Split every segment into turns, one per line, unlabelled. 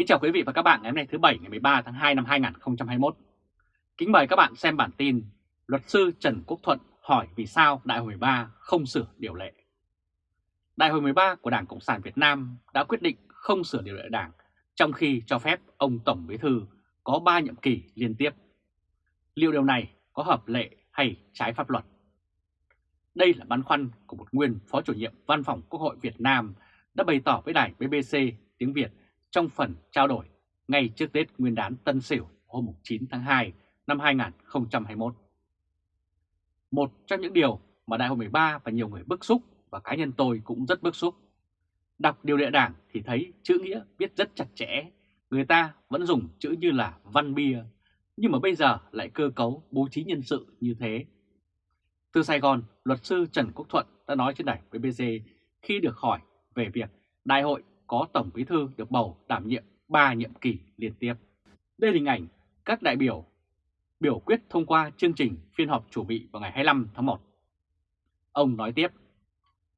Kính chào quý vị và các bạn ngày hôm nay thứ Bảy ngày 13 tháng 2 năm 2021. Kính mời các bạn xem bản tin Luật sư Trần Quốc Thuận hỏi vì sao Đại hội 13 không sửa điều lệ. Đại hội 13 của Đảng Cộng sản Việt Nam đã quyết định không sửa điều lệ đảng, trong khi cho phép ông Tổng Bí Thư có 3 nhiệm kỳ liên tiếp. Liệu điều này có hợp lệ hay trái pháp luật? Đây là băn khoăn của một nguyên Phó chủ nhiệm Văn phòng Quốc hội Việt Nam đã bày tỏ với đài BBC tiếng Việt trong phần trao đổi ngay trước Tết Nguyên đán Tân Sửu hôm 9 tháng 2 năm 2021. Một trong những điều mà Đại hội 13 và nhiều người bức xúc và cá nhân tôi cũng rất bức xúc. Đọc điều lệ đảng thì thấy chữ nghĩa viết rất chặt chẽ, người ta vẫn dùng chữ như là văn bia, nhưng mà bây giờ lại cơ cấu bố trí nhân sự như thế. Từ Sài Gòn, luật sư Trần Quốc Thuận đã nói trên đài BBC khi được hỏi về việc đại hội có Tổng Bí Thư được bầu đảm nhiệm 3 nhiệm kỳ liên tiếp. Đây là hình ảnh các đại biểu biểu quyết thông qua chương trình phiên họp chủ bị vào ngày 25 tháng 1. Ông nói tiếp,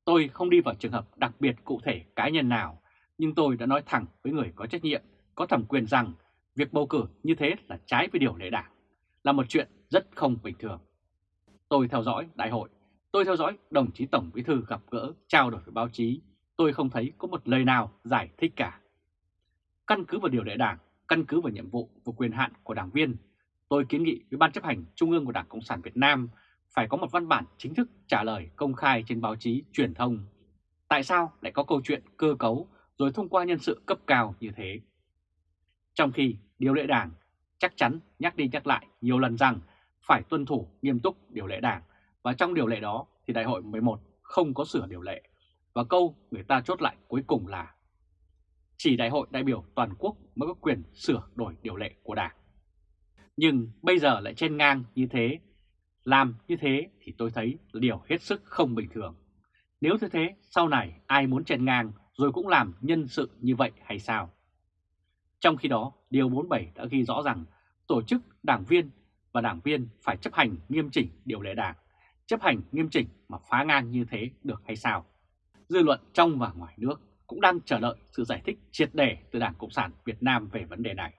tôi không đi vào trường hợp đặc biệt cụ thể cá nhân nào, nhưng tôi đã nói thẳng với người có trách nhiệm, có thẩm quyền rằng việc bầu cử như thế là trái với điều lệ đảng, là một chuyện rất không bình thường. Tôi theo dõi đại hội, tôi theo dõi đồng chí Tổng Bí Thư gặp gỡ, trao đổi với báo chí, tôi không thấy có một lời nào giải thích cả. Căn cứ vào điều lệ đảng, căn cứ vào nhiệm vụ và quyền hạn của đảng viên, tôi kiến nghị với Ban chấp hành Trung ương của Đảng Cộng sản Việt Nam phải có một văn bản chính thức trả lời công khai trên báo chí, truyền thông. Tại sao lại có câu chuyện cơ cấu rồi thông qua nhân sự cấp cao như thế? Trong khi điều lệ đảng chắc chắn nhắc đi nhắc lại nhiều lần rằng phải tuân thủ nghiêm túc điều lệ đảng và trong điều lệ đó thì đại hội 11 không có sửa điều lệ. Và câu người ta chốt lại cuối cùng là chỉ đại hội đại biểu toàn quốc mới có quyền sửa đổi điều lệ của đảng. Nhưng bây giờ lại trên ngang như thế, làm như thế thì tôi thấy là điều hết sức không bình thường. Nếu như thế, sau này ai muốn trên ngang rồi cũng làm nhân sự như vậy hay sao? Trong khi đó, Điều 47 đã ghi rõ rằng tổ chức đảng viên và đảng viên phải chấp hành nghiêm chỉnh điều lệ đảng, chấp hành nghiêm chỉnh mà phá ngang như thế được hay sao? Dư luận trong và ngoài nước cũng đang chờ đợi sự giải thích triệt đề từ Đảng Cộng sản Việt Nam về vấn đề này.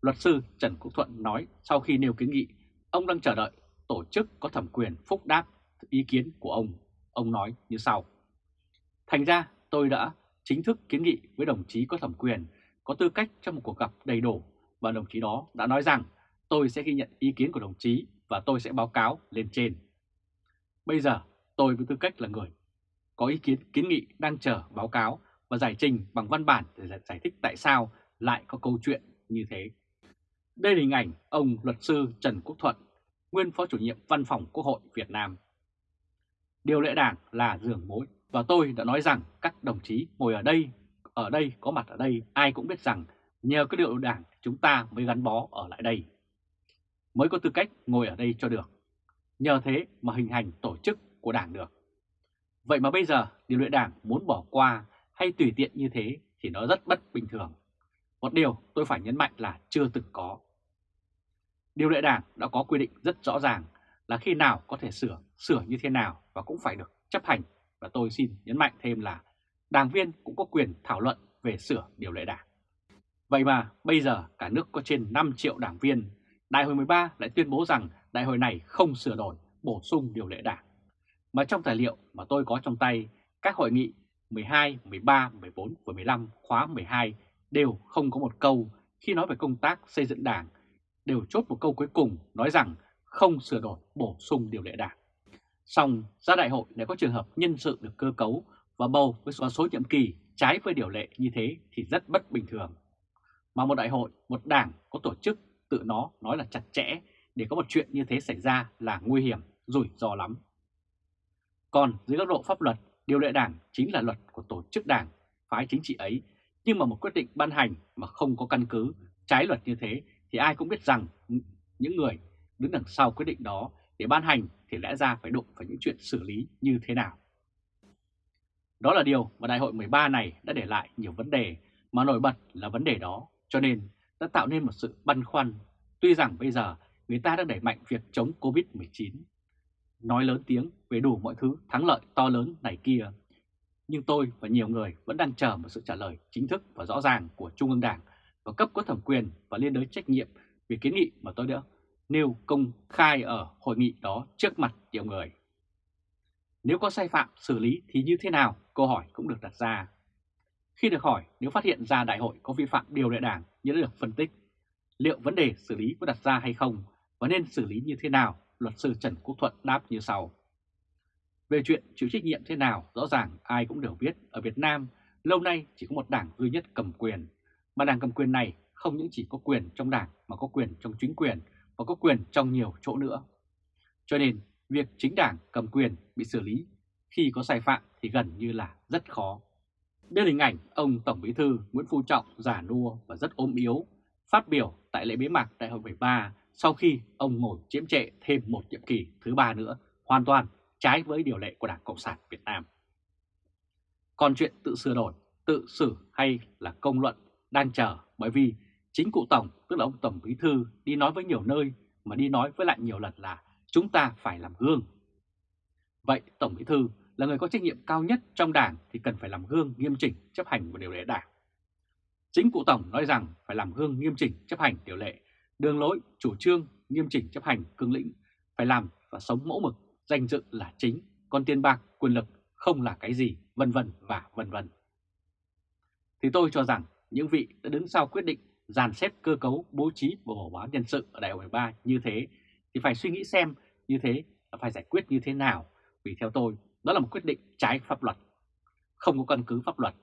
Luật sư Trần Quốc Thuận nói sau khi nêu kiến nghị, ông đang chờ đợi tổ chức có thẩm quyền phúc đáp ý kiến của ông. Ông nói như sau. Thành ra tôi đã chính thức kiến nghị với đồng chí có thẩm quyền có tư cách trong một cuộc gặp đầy đủ và đồng chí đó đã nói rằng tôi sẽ ghi nhận ý kiến của đồng chí và tôi sẽ báo cáo lên trên. Bây giờ tôi với tư cách là người có ý kiến kiến nghị đang chờ báo cáo và giải trình bằng văn bản để giải thích tại sao lại có câu chuyện như thế. Đây là hình ảnh ông luật sư Trần Quốc Thuận, nguyên phó chủ nhiệm văn phòng Quốc hội Việt Nam. Điều lệ đảng là giường mối và tôi đã nói rằng các đồng chí ngồi ở đây, ở đây có mặt ở đây ai cũng biết rằng nhờ cái điều đảng chúng ta mới gắn bó ở lại đây. Mới có tư cách ngồi ở đây cho được. Nhờ thế mà hình hành tổ chức của đảng được. Vậy mà bây giờ điều lệ đảng muốn bỏ qua hay tùy tiện như thế thì nó rất bất bình thường. Một điều tôi phải nhấn mạnh là chưa từng có. Điều lệ đảng đã có quy định rất rõ ràng là khi nào có thể sửa, sửa như thế nào và cũng phải được chấp hành. Và tôi xin nhấn mạnh thêm là đảng viên cũng có quyền thảo luận về sửa điều lệ đảng. Vậy mà bây giờ cả nước có trên 5 triệu đảng viên, Đại hội 13 lại tuyên bố rằng đại hội này không sửa đổi, bổ sung điều lệ đảng. Mà trong tài liệu mà tôi có trong tay, các hội nghị 12, 13, 14 và 15 khóa 12 đều không có một câu khi nói về công tác xây dựng đảng, đều chốt một câu cuối cùng nói rằng không sửa đổi bổ sung điều lệ đảng. Xong ra đại hội lại có trường hợp nhân sự được cơ cấu và bầu với số, số nhiệm kỳ trái với điều lệ như thế thì rất bất bình thường. Mà một đại hội, một đảng có tổ chức tự nó nói là chặt chẽ để có một chuyện như thế xảy ra là nguy hiểm, rủi ro lắm. Còn dưới góc độ pháp luật, điều lệ đảng chính là luật của tổ chức đảng, phái chính trị ấy, nhưng mà một quyết định ban hành mà không có căn cứ trái luật như thế thì ai cũng biết rằng những người đứng đằng sau quyết định đó để ban hành thì lẽ ra phải đụng phải những chuyện xử lý như thế nào. Đó là điều mà đại hội 13 này đã để lại nhiều vấn đề mà nổi bật là vấn đề đó, cho nên đã tạo nên một sự băn khoăn. Tuy rằng bây giờ người ta đang đẩy mạnh việc chống Covid-19, nói lớn tiếng về đủ mọi thứ thắng lợi to lớn này kia. Nhưng tôi và nhiều người vẫn đang chờ một sự trả lời chính thức và rõ ràng của Trung ương Đảng và cấp có thẩm quyền và liên đới trách nhiệm về kiến nghị mà tôi đã nêu công khai ở hội nghị đó trước mặt nhiều người. Nếu có sai phạm xử lý thì như thế nào? Câu hỏi cũng được đặt ra. Khi được hỏi nếu phát hiện ra đại hội có vi phạm điều lệ đảng như đã được phân tích, liệu vấn đề xử lý có đặt ra hay không và nên xử lý như thế nào, luật sư Trần Quốc Thuận đáp như sau. Về chuyện chịu trách nhiệm thế nào, rõ ràng ai cũng đều biết ở Việt Nam lâu nay chỉ có một đảng duy nhất cầm quyền, mà đảng cầm quyền này không những chỉ có quyền trong đảng mà có quyền trong chính quyền và có quyền trong nhiều chỗ nữa. Cho nên việc chính đảng cầm quyền bị xử lý khi có sai phạm thì gần như là rất khó. Đây là hình ảnh ông Tổng Bí thư Nguyễn Phú Trọng già nua và rất ốm yếu, phát biểu tại lễ bế mạc Đại hội 13 sau khi ông ngồi chiếm trệ thêm một nhiệm kỳ thứ ba nữa, hoàn toàn trái với điều lệ của Đảng Cộng sản Việt Nam. Còn chuyện tự sửa đổi, tự xử hay là công luận đang chờ bởi vì chính cụ Tổng, tức là ông Tổng Bí Thư đi nói với nhiều nơi mà đi nói với lại nhiều lần là chúng ta phải làm gương. Vậy Tổng Bí Thư là người có trách nhiệm cao nhất trong đảng thì cần phải làm gương nghiêm chỉnh chấp hành của điều lệ đảng. Chính cụ Tổng nói rằng phải làm gương nghiêm chỉnh chấp hành điều lệ, đường lối, chủ trương, nghiêm chỉnh chấp hành cương lĩnh, phải làm và sống mẫu mực, danh dự là chính, còn tiền bạc, quyền lực không là cái gì, vân vân và vân vân. Thì tôi cho rằng những vị đã đứng sau quyết định dàn xếp cơ cấu bố trí và bổ báo nhân sự ở đại hội 13 như thế thì phải suy nghĩ xem như thế là phải giải quyết như thế nào vì theo tôi đó là một quyết định trái pháp luật không có căn cứ pháp luật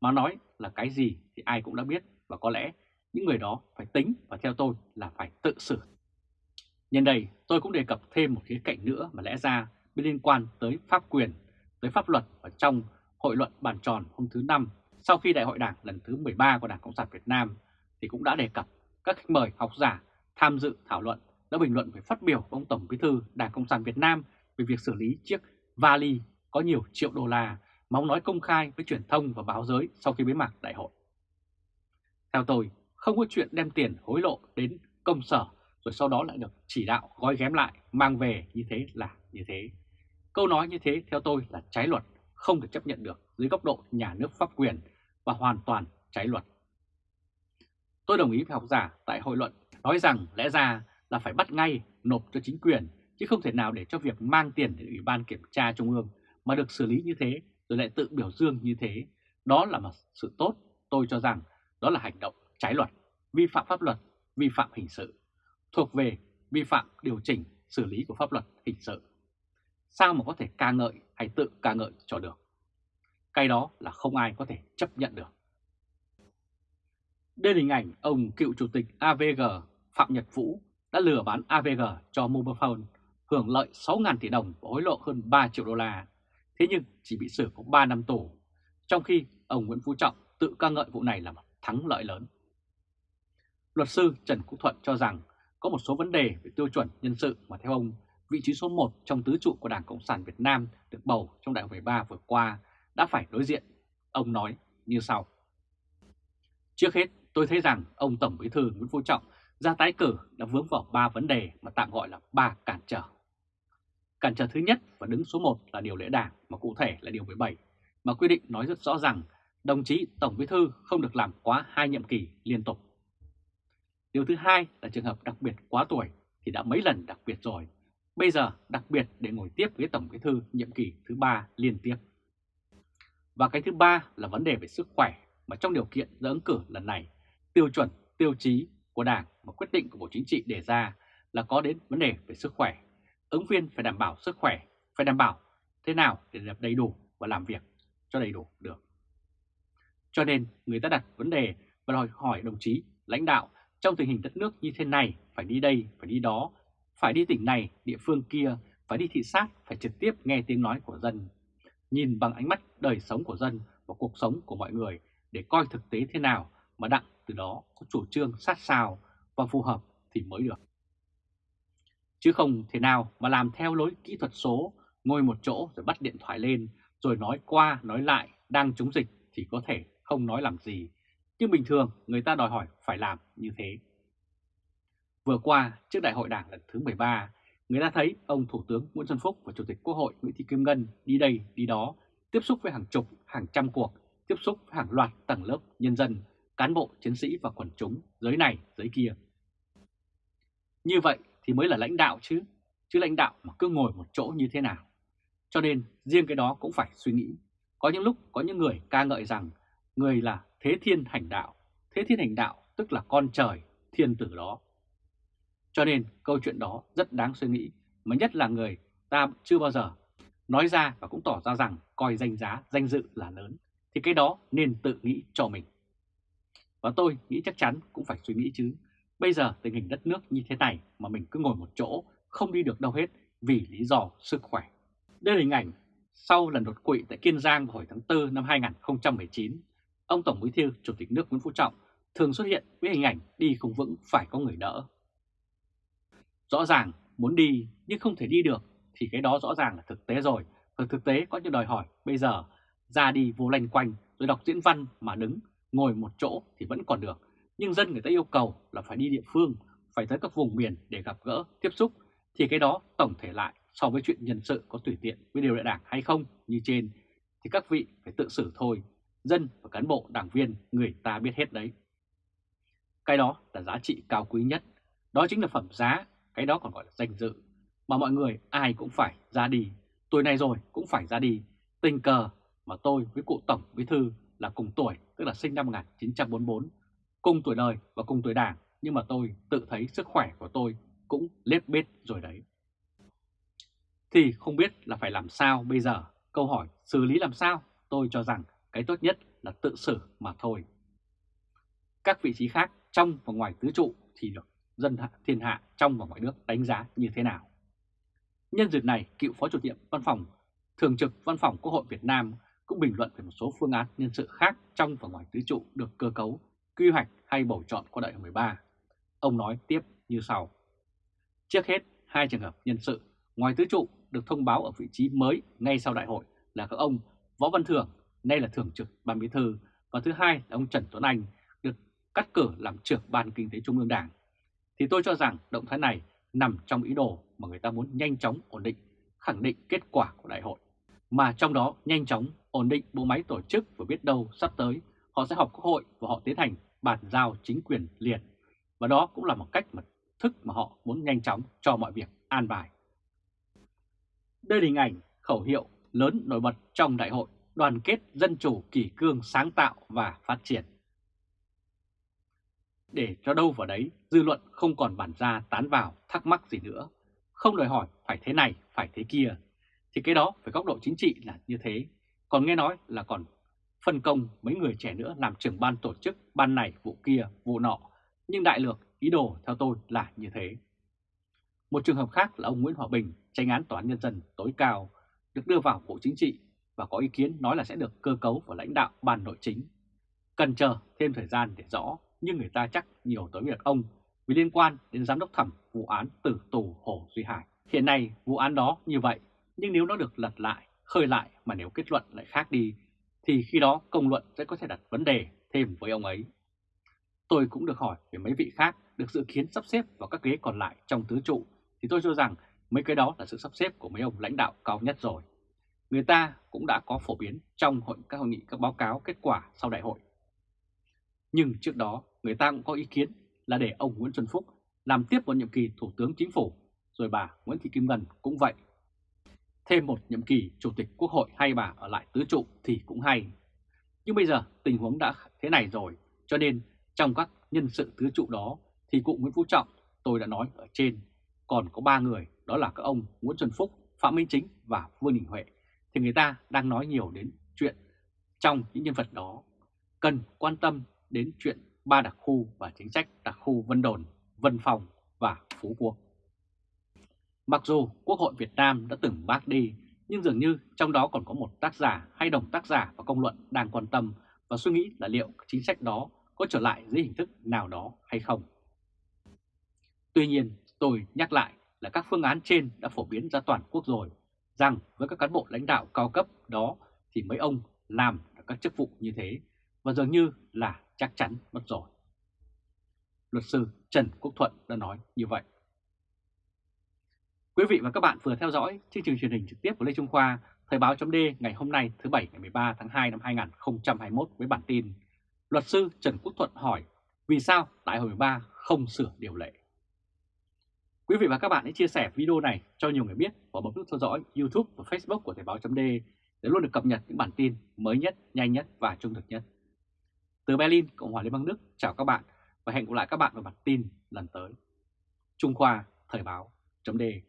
mà nói là cái gì thì ai cũng đã biết và có lẽ những người đó phải tính và theo tôi là phải tự xử. Nhân đây tôi cũng đề cập thêm một khía cạnh nữa mà lẽ ra liên quan tới pháp quyền, tới pháp luật ở trong hội luận bàn tròn hôm thứ năm sau khi Đại hội Đảng lần thứ 13 của Đảng Cộng sản Việt Nam thì cũng đã đề cập các khách mời học giả tham dự thảo luận đã bình luận về phát biểu của ông Tổng Bí thư Đảng Cộng sản Việt Nam về việc xử lý chiếc vali có nhiều triệu đô la mà ông nói công khai với truyền thông và báo giới sau khi bế mạc đại hội. Theo tôi, không có chuyện đem tiền hối lộ đến công sở rồi sau đó lại được chỉ đạo gói ghém lại mang về như thế là như thế. Câu nói như thế theo tôi là trái luật, không được chấp nhận được dưới góc độ nhà nước pháp quyền và hoàn toàn trái luật. Tôi đồng ý với học giả tại hội luận nói rằng lẽ ra là phải bắt ngay nộp cho chính quyền chứ không thể nào để cho việc mang tiền đến Ủy ban Kiểm tra Trung ương mà được xử lý như thế rồi lại tự biểu dương như thế. Đó là một sự tốt, tôi cho rằng đó là hành động trái luật, vi phạm pháp luật, vi phạm hình sự, thuộc về vi phạm điều chỉnh xử lý của pháp luật hình sự. Sao mà có thể ca ngợi hay tự ca ngợi cho được? Cái đó là không ai có thể chấp nhận được. Đây là hình ảnh ông cựu chủ tịch AVG Phạm Nhật Vũ đã lừa bán AVG cho Mobile hưởng lợi 6.000 tỷ đồng và hối lộ hơn 3 triệu đô la. Thế nhưng chỉ bị xử có 3 năm tù, trong khi ông Nguyễn Phú Trọng tự ca ngợi vụ này là một thắng lợi lớn. Luật sư Trần Quốc Thuận cho rằng có một số vấn đề về tiêu chuẩn nhân sự mà theo ông, vị trí số 1 trong tứ trụ của Đảng Cộng sản Việt Nam được bầu trong đại hội 13 vừa qua đã phải đối diện. Ông nói như sau. Trước hết, tôi thấy rằng ông Tổng Bí thư Nguyễn Phú Trọng ra tái cử đã vướng vào ba vấn đề mà tạm gọi là ba cản trở. Cản trở thứ nhất và đứng số 1 là điều lễ đảng mà cụ thể là điều 17 mà quy định nói rất rõ rằng đồng chí Tổng Bí Thư không được làm quá hai nhiệm kỳ liên tục. Điều thứ hai là trường hợp đặc biệt quá tuổi thì đã mấy lần đặc biệt rồi, bây giờ đặc biệt để ngồi tiếp với Tổng Bí Thư nhiệm kỳ thứ ba liên tiếp. Và cái thứ ba là vấn đề về sức khỏe mà trong điều kiện ra ứng cử lần này, tiêu chuẩn, tiêu chí của Đảng và quyết định của Bộ Chính trị đề ra là có đến vấn đề về sức khỏe. Ứng viên phải đảm bảo sức khỏe, phải đảm bảo thế nào để được đầy đủ và làm việc cho đầy đủ được. Cho nên người ta đặt vấn đề và đòi hỏi đồng chí lãnh đạo trong tình hình đất nước như thế này phải đi đây, phải đi đó, phải đi tỉnh này, địa phương kia, phải đi thị sát, phải trực tiếp nghe tiếng nói của dân. Nhìn bằng ánh mắt đời sống của dân và cuộc sống của mọi người để coi thực tế thế nào mà đặng từ đó có chủ trương sát sao và phù hợp thì mới được. Chứ không thể nào mà làm theo lối kỹ thuật số, ngồi một chỗ rồi bắt điện thoại lên, rồi nói qua nói lại đang chống dịch thì có thể không nói làm gì. Nhưng bình thường người ta đòi hỏi phải làm như thế. Vừa qua, trước đại hội đảng lần thứ 13, người ta thấy ông Thủ tướng Nguyễn Xuân Phúc và Chủ tịch Quốc hội Nguyễn Thị Kim Ngân đi đây đi đó, tiếp xúc với hàng chục, hàng trăm cuộc, tiếp xúc với hàng loạt tầng lớp nhân dân, cán bộ, chiến sĩ và quần chúng, giới này, giới kia. Như vậy thì mới là lãnh đạo chứ, chứ lãnh đạo mà cứ ngồi một chỗ như thế nào. Cho nên riêng cái đó cũng phải suy nghĩ. Có những lúc có những người ca ngợi rằng người là thế thiên hành đạo. Thế thiên hành đạo tức là con trời, thiên tử đó. Cho nên câu chuyện đó rất đáng suy nghĩ, mà nhất là người ta chưa bao giờ nói ra và cũng tỏ ra rằng coi danh giá, danh dự là lớn, thì cái đó nên tự nghĩ cho mình. Và tôi nghĩ chắc chắn cũng phải suy nghĩ chứ. Bây giờ tình hình đất nước như thế này mà mình cứ ngồi một chỗ, không đi được đâu hết vì lý do sức khỏe. Đây là hình ảnh sau lần đột quỵ tại Kiên Giang vào hồi tháng 4 năm 2019, ông Tổng Bí thư Chủ tịch nước Nguyễn Phú Trọng thường xuất hiện với hình ảnh đi không vững phải có người đỡ. Rõ ràng muốn đi nhưng không thể đi được thì cái đó rõ ràng là thực tế rồi. Và thực tế có những đòi hỏi bây giờ ra đi vô lanh quanh rồi đọc diễn văn mà đứng ngồi một chỗ thì vẫn còn được. Nhưng dân người ta yêu cầu là phải đi địa phương, phải tới các vùng miền để gặp gỡ, tiếp xúc. Thì cái đó tổng thể lại so với chuyện nhân sự có tùy tiện với điều đại đảng hay không như trên thì các vị phải tự xử thôi. Dân và cán bộ đảng viên người ta biết hết đấy. Cái đó là giá trị cao quý nhất. Đó chính là phẩm giá, cái đó còn gọi là danh dự. Mà mọi người ai cũng phải ra đi. Tuổi này rồi cũng phải ra đi. Tình cờ mà tôi với cụ Tổng Bí Thư là cùng tuổi, tức là sinh năm 1944, cùng tuổi đời và cùng tuổi đảng, nhưng mà tôi tự thấy sức khỏe của tôi cũng lết bết rồi đấy. Thì không biết là phải làm sao bây giờ, câu hỏi xử lý làm sao, tôi cho rằng cái tốt nhất là tự xử mà thôi. Các vị trí khác trong và ngoài tứ trụ thì được dân thiên hạ trong và ngoài nước đánh giá như thế nào. Nhân dịp này, cựu Phó Chủ nhiệm Văn phòng Thường trực Văn phòng Quốc hội Việt Nam cũng bình luận về một số phương án nhân sự khác trong và ngoài tứ trụ được cơ cấu, quy hoạch hay bầu chọn qua đại hội 13. Ông nói tiếp như sau. Trước hết, hai trường hợp nhân sự ngoài tứ trụ được thông báo ở vị trí mới ngay sau đại hội là các ông Võ Văn Thưởng, nay là Thường trực Ban Bí Thư, và thứ hai là ông Trần Tuấn Anh, được cắt cử làm trưởng Ban Kinh tế Trung ương Đảng. Thì tôi cho rằng động thái này nằm trong ý đồ mà người ta muốn nhanh chóng ổn định, khẳng định kết quả của đại hội. Mà trong đó nhanh chóng ổn định bộ máy tổ chức và biết đâu sắp tới họ sẽ họp quốc hội và họ tiến hành bàn giao chính quyền liền. Và đó cũng là một cách mà thức mà họ muốn nhanh chóng cho mọi việc an bài. Đây là hình ảnh khẩu hiệu lớn nổi bật trong đại hội đoàn kết dân chủ kỷ cương sáng tạo và phát triển. Để cho đâu vào đấy, dư luận không còn bản ra tán vào thắc mắc gì nữa, không đòi hỏi phải thế này, phải thế kia, thì cái đó phải góc độ chính trị là như thế. Còn nghe nói là còn phân công mấy người trẻ nữa làm trưởng ban tổ chức ban này, vụ kia, vụ nọ, nhưng đại lược ý đồ theo tôi là như thế. Một trường hợp khác là ông Nguyễn Hòa Bình, tranh án tòa án nhân dân tối cao, được đưa vào Bộ Chính trị và có ý kiến nói là sẽ được cơ cấu vào lãnh đạo ban nội chính. Cần chờ thêm thời gian để rõ, nhưng người ta chắc nhiều tới việc ông vì liên quan đến giám đốc thẩm vụ án tử tù Hồ Duy Hải. Hiện nay vụ án đó như vậy, nhưng nếu nó được lật lại, khơi lại mà nếu kết luận lại khác đi, thì khi đó công luận sẽ có thể đặt vấn đề thêm với ông ấy. Tôi cũng được hỏi về mấy vị khác được dự kiến sắp xếp vào các ghế còn lại trong tứ trụ, thì tôi cho rằng mấy cái đó là sự sắp xếp của mấy ông lãnh đạo cao nhất rồi. Người ta cũng đã có phổ biến trong hội các hội nghị các báo cáo kết quả sau đại hội. Nhưng trước đó người ta cũng có ý kiến là để ông Nguyễn Xuân Phúc làm tiếp một nhiệm kỳ Thủ tướng Chính phủ, rồi bà Nguyễn Thị Kim Ngân cũng vậy. Thêm một nhiệm kỳ Chủ tịch Quốc hội hay bà ở lại tứ trụ thì cũng hay. Nhưng bây giờ tình huống đã thế này rồi, cho nên trong các nhân sự tứ trụ đó thì cụ Nguyễn Phú Trọng tôi đã nói ở trên còn có ba người đó là các ông Nguyễn Xuân Phúc, Phạm Minh Chính và Vương Đình Huệ thì người ta đang nói nhiều đến chuyện trong những nhân vật đó cần quan tâm đến chuyện ba đặc khu và chính sách đặc khu Vân Đồn, Vân Phòng và Phú Quốc. Mặc dù Quốc hội Việt Nam đã từng bác đi, nhưng dường như trong đó còn có một tác giả hay đồng tác giả và công luận đang quan tâm và suy nghĩ là liệu chính sách đó có trở lại dưới hình thức nào đó hay không. Tuy nhiên, tôi nhắc lại là các phương án trên đã phổ biến ra toàn quốc rồi, rằng với các cán bộ lãnh đạo cao cấp đó thì mấy ông làm các chức vụ như thế, và dường như là chắc chắn mất rồi. Luật sư Trần Quốc Thuận đã nói như vậy. Quý vị và các bạn vừa theo dõi chương trình truyền hình trực tiếp của Lê Trung Khoa, Thời báo chấm ngày hôm nay thứ Bảy ngày 13 tháng 2 năm 2021 với bản tin Luật sư Trần Quốc Thuận hỏi vì sao Đại hội 13 không sửa điều lệ. Quý vị và các bạn hãy chia sẻ video này cho nhiều người biết và bấm nút theo dõi YouTube và Facebook của Thời báo .de để luôn được cập nhật những bản tin mới nhất, nhanh nhất và trung thực nhất. Từ Berlin, Cộng hòa Liên bang Đức, chào các bạn và hẹn gặp lại các bạn vào bản tin lần tới. Trung Khoa Thời báo .de